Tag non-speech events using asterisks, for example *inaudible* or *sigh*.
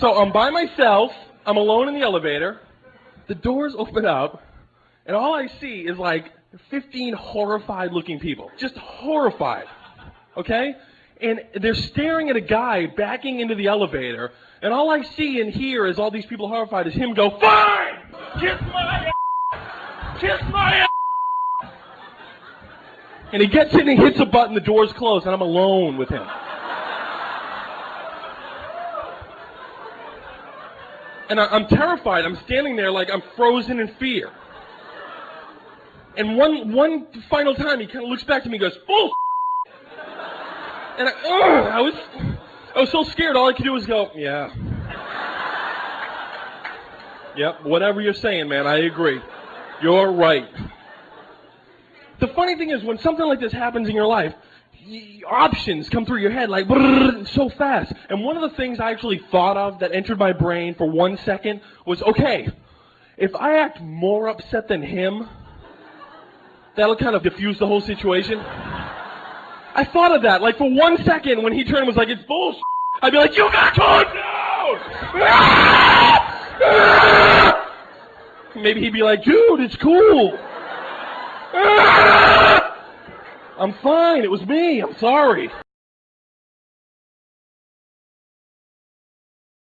So I'm by myself. I'm alone in the elevator. The doors open up, and all I see is like 15 horrified looking people. Just horrified. Okay? And they're staring at a guy backing into the elevator, and all I see and hear is all these people horrified is him go, Fine! Kiss my ass! Kiss my ass! And he gets in and hits a button, the door's close, and I'm alone with him. And I, I'm terrified. I'm standing there like I'm frozen in fear. And one one final time, he kind of looks back to me and goes, oh, "Bull." And I, ugh, I was, I was so scared. All I could do was go, "Yeah." Yep, whatever you're saying, man, I agree. You're right. The funny thing is, when something like this happens in your life, options come through your head like so fast. And one of the things I actually thought of that entered my brain for one second was, okay, if I act more upset than him, that'll kind of diffuse the whole situation. I thought of that, like for one second when he turned was like, it's bullshit. I'd be like, you got calm *laughs* down! Maybe he'd be like, dude, it's cool. *laughs* I'm fine. It was me. I'm sorry.